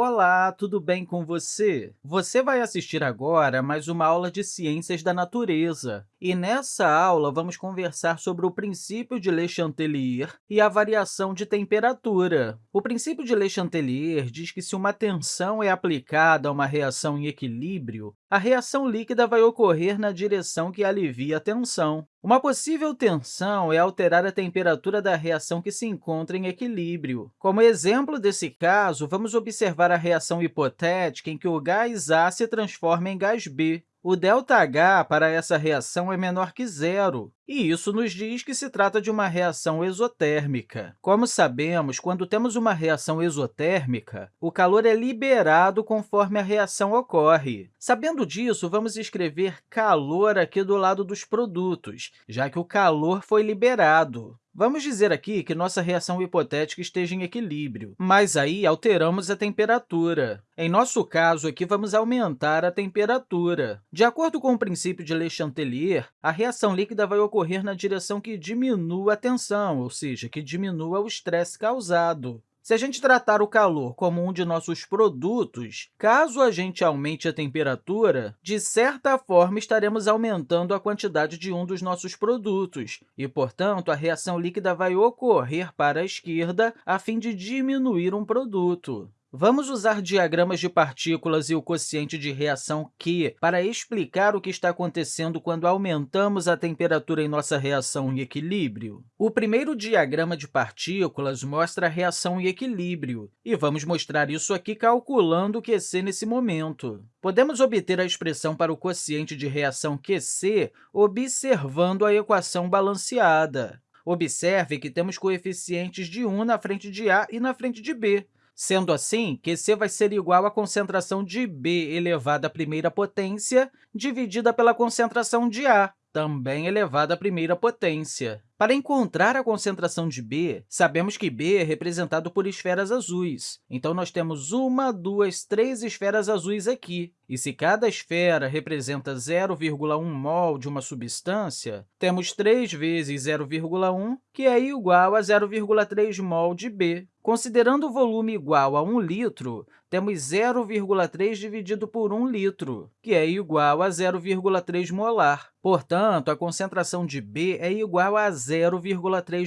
Olá, tudo bem com você? Você vai assistir agora mais uma aula de Ciências da Natureza. E nessa aula, vamos conversar sobre o princípio de Le Chatelier e a variação de temperatura. O princípio de Le Chatelier diz que se uma tensão é aplicada a uma reação em equilíbrio, a reação líquida vai ocorrer na direção que alivia a tensão. Uma possível tensão é alterar a temperatura da reação que se encontra em equilíbrio. Como exemplo desse caso, vamos observar a reação hipotética em que o gás A se transforma em gás B. O ΔH para essa reação é menor que zero, e isso nos diz que se trata de uma reação exotérmica. Como sabemos, quando temos uma reação exotérmica, o calor é liberado conforme a reação ocorre. Sabendo disso, vamos escrever calor aqui do lado dos produtos, já que o calor foi liberado. Vamos dizer aqui que nossa reação hipotética esteja em equilíbrio, mas aí alteramos a temperatura. Em nosso caso, aqui vamos aumentar a temperatura. De acordo com o princípio de Le Chatelier, a reação líquida vai ocorrer na direção que diminua a tensão, ou seja, que diminua o estresse causado. Se a gente tratar o calor como um de nossos produtos, caso a gente aumente a temperatura, de certa forma estaremos aumentando a quantidade de um dos nossos produtos e, portanto, a reação líquida vai ocorrer para a esquerda a fim de diminuir um produto. Vamos usar diagramas de partículas e o quociente de reação Q para explicar o que está acontecendo quando aumentamos a temperatura em nossa reação em equilíbrio. O primeiro diagrama de partículas mostra a reação em equilíbrio, e vamos mostrar isso aqui calculando o QC nesse momento. Podemos obter a expressão para o quociente de reação QC observando a equação balanceada. Observe que temos coeficientes de 1 na frente de A e na frente de B, Sendo assim, QC vai ser igual à concentração de B elevada à primeira potência dividida pela concentração de A, também elevada à primeira potência. Para encontrar a concentração de B, sabemos que B é representado por esferas azuis. Então, nós temos uma, duas, três esferas azuis aqui. E se cada esfera representa 0,1 mol de uma substância, temos 3 vezes 0,1, que é igual a 0,3 mol de B. Considerando o volume igual a 1 litro, temos 0,3 dividido por 1 litro, que é igual a 0,3 molar. Portanto, a concentração de B é igual a 0,3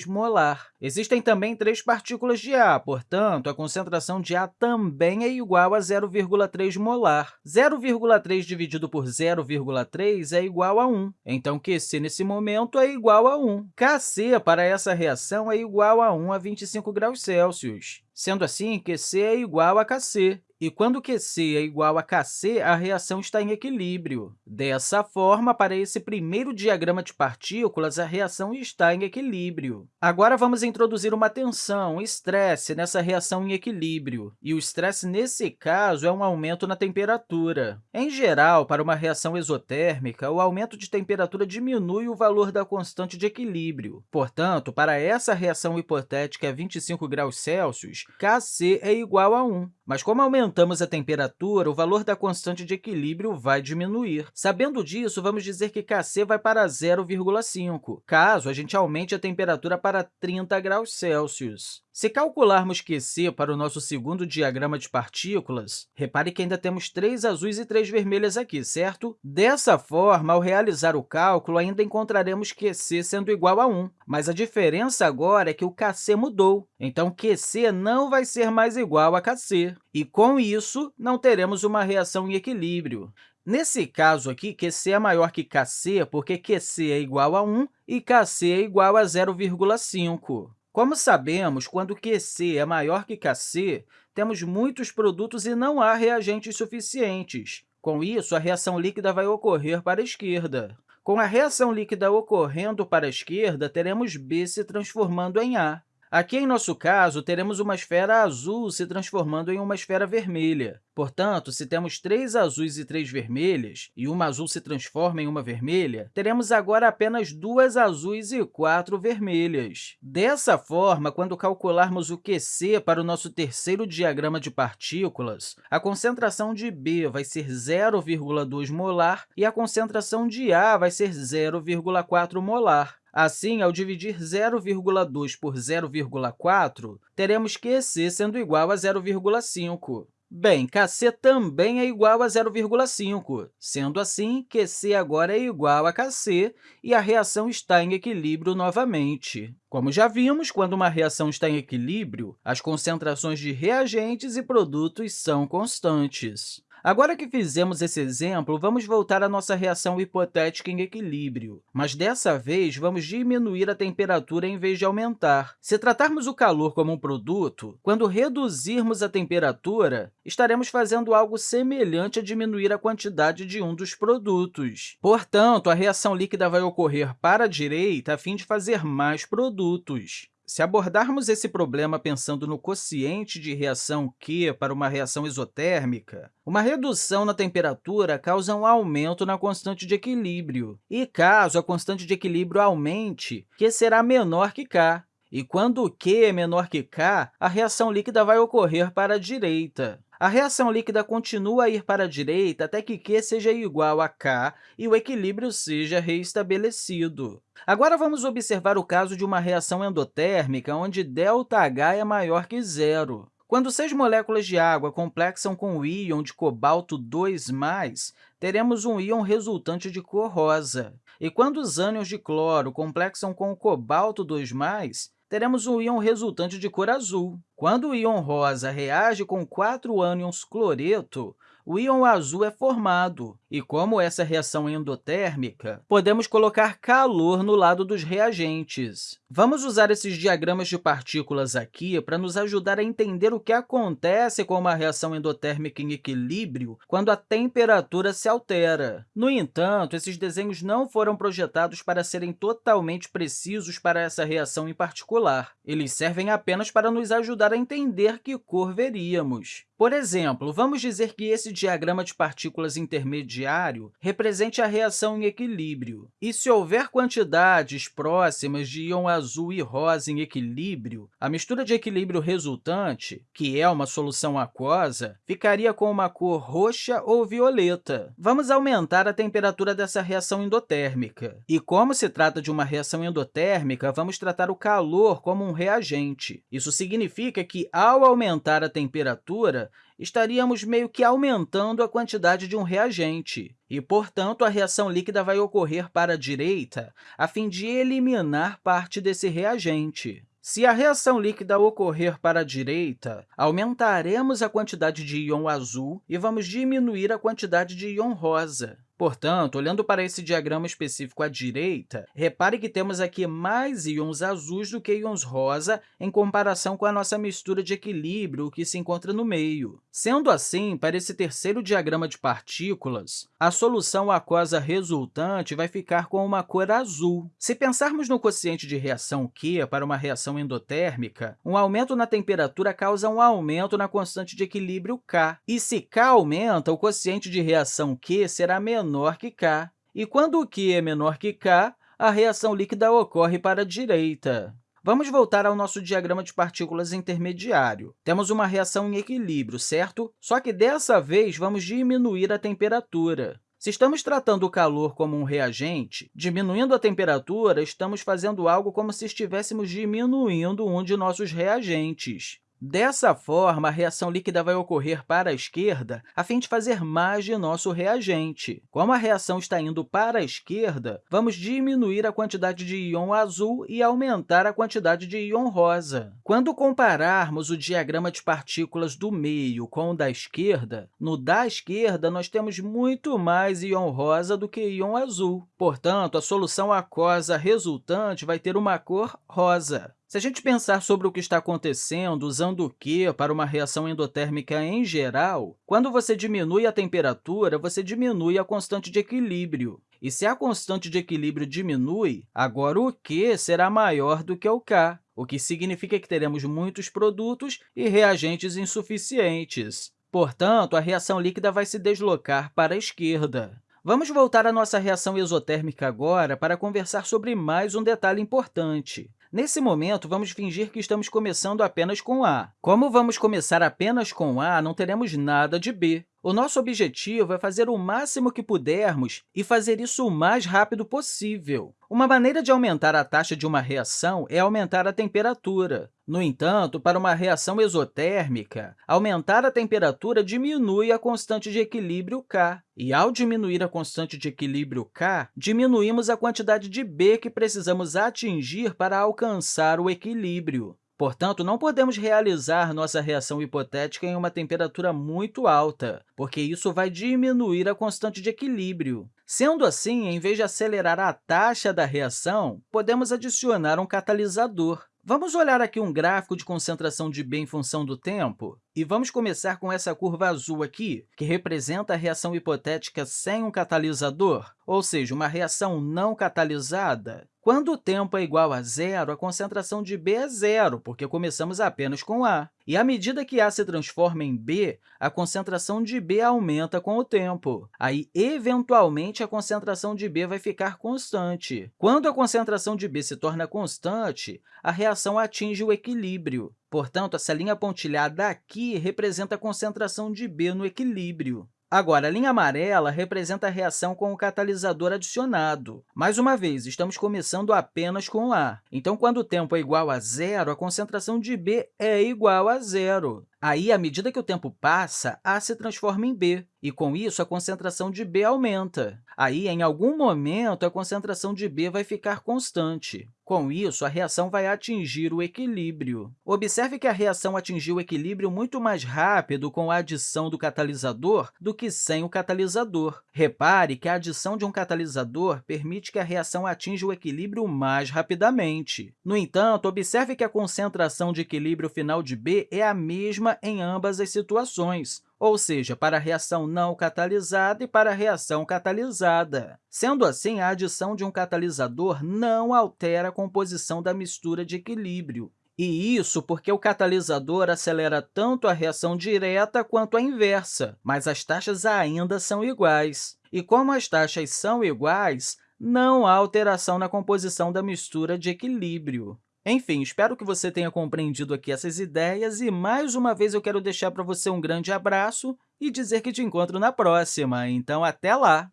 molar. Existem também três partículas de A, portanto, a concentração de A também é igual a 0,3 molar. 0,3 dividido por 0,3 é igual a 1. Então, QC, nesse momento, é igual a 1. KC, para essa reação, é igual a 1 a 25 graus Celsius. Sendo assim, QC é igual a Kc. E quando QC é igual a Kc, a reação está em equilíbrio. Dessa forma, para esse primeiro diagrama de partículas, a reação está em equilíbrio. Agora, vamos introduzir uma tensão, estresse, nessa reação em equilíbrio. E o estresse, nesse caso, é um aumento na temperatura. Em geral, para uma reação exotérmica, o aumento de temperatura diminui o valor da constante de equilíbrio. Portanto, para essa reação hipotética a 25 graus Celsius, Kc é igual a 1. Mas como aumentamos a temperatura, o valor da constante de equilíbrio vai diminuir. Sabendo disso, vamos dizer que Kc vai para 0,5, caso a gente aumente a temperatura para 30 graus Celsius. Se calcularmos QC para o nosso segundo diagrama de partículas, repare que ainda temos três azuis e três vermelhas aqui, certo? Dessa forma, ao realizar o cálculo, ainda encontraremos QC sendo igual a 1, mas a diferença agora é que o Kc mudou, então QC não vai ser mais igual a Kc, e, com isso, não teremos uma reação em equilíbrio. Nesse caso aqui, QC é maior que Kc, porque QC é igual a 1 e Kc é igual a 0,5. Como sabemos, quando QC é maior que Kc, temos muitos produtos e não há reagentes suficientes. Com isso, a reação líquida vai ocorrer para a esquerda. Com a reação líquida ocorrendo para a esquerda, teremos B se transformando em A. Aqui, em nosso caso, teremos uma esfera azul se transformando em uma esfera vermelha. Portanto, se temos três azuis e três vermelhas, e uma azul se transforma em uma vermelha, teremos agora apenas duas azuis e quatro vermelhas. Dessa forma, quando calcularmos o QC para o nosso terceiro diagrama de partículas, a concentração de B vai ser 0,2 molar e a concentração de A vai ser 0,4 molar. Assim, ao dividir 0,2 por 0,4, teremos QC sendo igual a 0,5. Bem, Kc também é igual a 0,5. Sendo assim, QC agora é igual a Kc e a reação está em equilíbrio novamente. Como já vimos, quando uma reação está em equilíbrio, as concentrações de reagentes e produtos são constantes. Agora que fizemos esse exemplo, vamos voltar à nossa reação hipotética em equilíbrio, mas dessa vez vamos diminuir a temperatura em vez de aumentar. Se tratarmos o calor como um produto, quando reduzirmos a temperatura, estaremos fazendo algo semelhante a diminuir a quantidade de um dos produtos. Portanto, a reação líquida vai ocorrer para a direita a fim de fazer mais produtos. Se abordarmos esse problema pensando no quociente de reação Q para uma reação isotérmica, uma redução na temperatura causa um aumento na constante de equilíbrio. E caso a constante de equilíbrio aumente, Q será menor que K. E quando Q é menor que K, a reação líquida vai ocorrer para a direita. A reação líquida continua a ir para a direita até que Q seja igual a K e o equilíbrio seja restabelecido. Agora, vamos observar o caso de uma reação endotérmica onde ΔH é maior que zero. Quando seis moléculas de água complexam com o íon de cobalto 2+, teremos um íon resultante de cor rosa. E quando os ânions de cloro complexam com o cobalto 2+, teremos um íon resultante de cor azul. Quando o íon rosa reage com quatro ânions cloreto, o íon azul é formado. E como essa reação é endotérmica, podemos colocar calor no lado dos reagentes. Vamos usar esses diagramas de partículas aqui para nos ajudar a entender o que acontece com uma reação endotérmica em equilíbrio quando a temperatura se altera. No entanto, esses desenhos não foram projetados para serem totalmente precisos para essa reação em particular. Eles servem apenas para nos ajudar a entender que cor veríamos. Por exemplo, vamos dizer que esse diagrama de partículas intermediário represente a reação em equilíbrio. E se houver quantidades próximas de íon azul e rosa em equilíbrio, a mistura de equilíbrio resultante, que é uma solução aquosa, ficaria com uma cor roxa ou violeta. Vamos aumentar a temperatura dessa reação endotérmica. E como se trata de uma reação endotérmica, vamos tratar o calor como um reagente. Isso significa que, ao aumentar a temperatura, estaríamos meio que aumentando a quantidade de um reagente. E, portanto, a reação líquida vai ocorrer para a direita a fim de eliminar parte desse reagente. Se a reação líquida ocorrer para a direita, aumentaremos a quantidade de íon azul e vamos diminuir a quantidade de íon rosa. Portanto, olhando para esse diagrama específico à direita, repare que temos aqui mais íons azuis do que íons rosa em comparação com a nossa mistura de equilíbrio que se encontra no meio. Sendo assim, para esse terceiro diagrama de partículas, a solução aquosa resultante vai ficar com uma cor azul. Se pensarmos no quociente de reação Q para uma reação endotérmica, um aumento na temperatura causa um aumento na constante de equilíbrio K. E se K aumenta, o quociente de reação Q será menor menor que K. E quando o Q é menor que K, a reação líquida ocorre para a direita. Vamos voltar ao nosso diagrama de partículas intermediário. Temos uma reação em equilíbrio, certo? Só que dessa vez vamos diminuir a temperatura. Se estamos tratando o calor como um reagente, diminuindo a temperatura, estamos fazendo algo como se estivéssemos diminuindo um de nossos reagentes. Dessa forma, a reação líquida vai ocorrer para a esquerda a fim de fazer mais de nosso reagente. Como a reação está indo para a esquerda, vamos diminuir a quantidade de íon azul e aumentar a quantidade de íon rosa. Quando compararmos o diagrama de partículas do meio com o da esquerda, no da esquerda nós temos muito mais íon rosa do que íon azul. Portanto, a solução aquosa resultante vai ter uma cor rosa. Se a gente pensar sobre o que está acontecendo usando o Q para uma reação endotérmica em geral, quando você diminui a temperatura, você diminui a constante de equilíbrio. E se a constante de equilíbrio diminui, agora o Q será maior do que o K, o que significa que teremos muitos produtos e reagentes insuficientes. Portanto, a reação líquida vai se deslocar para a esquerda. Vamos voltar à nossa reação exotérmica agora para conversar sobre mais um detalhe importante. Nesse momento, vamos fingir que estamos começando apenas com A. Como vamos começar apenas com A, não teremos nada de B. O nosso objetivo é fazer o máximo que pudermos e fazer isso o mais rápido possível. Uma maneira de aumentar a taxa de uma reação é aumentar a temperatura. No entanto, para uma reação exotérmica, aumentar a temperatura diminui a constante de equilíbrio K. E, ao diminuir a constante de equilíbrio K, diminuímos a quantidade de B que precisamos atingir para alcançar o equilíbrio. Portanto, não podemos realizar nossa reação hipotética em uma temperatura muito alta, porque isso vai diminuir a constante de equilíbrio. Sendo assim, em vez de acelerar a taxa da reação, podemos adicionar um catalisador. Vamos olhar aqui um gráfico de concentração de B em função do tempo? E vamos começar com essa curva azul aqui, que representa a reação hipotética sem um catalisador, ou seja, uma reação não catalisada. Quando o tempo é igual a zero, a concentração de B é zero, porque começamos apenas com A. E à medida que A se transforma em B, a concentração de B aumenta com o tempo. Aí, eventualmente, a concentração de B vai ficar constante. Quando a concentração de B se torna constante, a reação atinge o equilíbrio. Portanto, essa linha pontilhada aqui representa a concentração de B no equilíbrio. Agora, a linha amarela representa a reação com o catalisador adicionado. Mais uma vez, estamos começando apenas com A. Então, quando o tempo é igual a zero, a concentração de B é igual a zero. Aí, à medida que o tempo passa, A se transforma em B, e, com isso, a concentração de B aumenta. Aí, em algum momento, a concentração de B vai ficar constante. Com isso, a reação vai atingir o equilíbrio. Observe que a reação atingiu o equilíbrio muito mais rápido com a adição do catalisador do que sem o catalisador. Repare que a adição de um catalisador permite que a reação atinja o equilíbrio mais rapidamente. No entanto, observe que a concentração de equilíbrio final de B é a mesma em ambas as situações, ou seja, para a reação não catalisada e para a reação catalisada. Sendo assim, a adição de um catalisador não altera a composição da mistura de equilíbrio. E isso porque o catalisador acelera tanto a reação direta quanto a inversa, mas as taxas ainda são iguais. E como as taxas são iguais, não há alteração na composição da mistura de equilíbrio. Enfim, espero que você tenha compreendido aqui essas ideias e, mais uma vez, eu quero deixar para você um grande abraço e dizer que te encontro na próxima. Então, até lá!